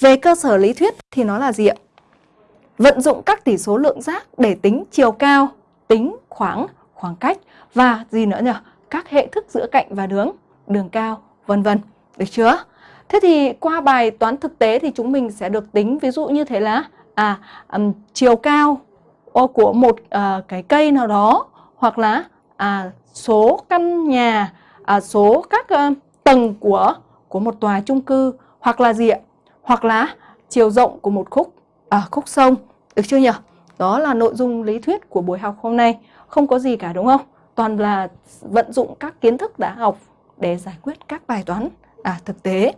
Về cơ sở lý thuyết thì nó là gì ạ? Vận dụng các tỷ số lượng giác để tính chiều cao, tính khoảng, khoảng cách và gì nữa nhỉ? Các hệ thức giữa cạnh và đường, đường cao, vân vân. Được chưa? Thế thì qua bài toán thực tế thì chúng mình sẽ được tính ví dụ như thế là à um, chiều cao của một uh, cái cây nào đó hoặc là à, số căn nhà, à, số các uh, tầng của của một tòa chung cư hoặc là gì ạ? Hoặc là chiều rộng của một khúc à, khúc sông. Được chưa nhỉ? Đó là nội dung lý thuyết của buổi học hôm nay. Không có gì cả đúng không? Toàn là vận dụng các kiến thức đã học để giải quyết các bài toán à, thực tế.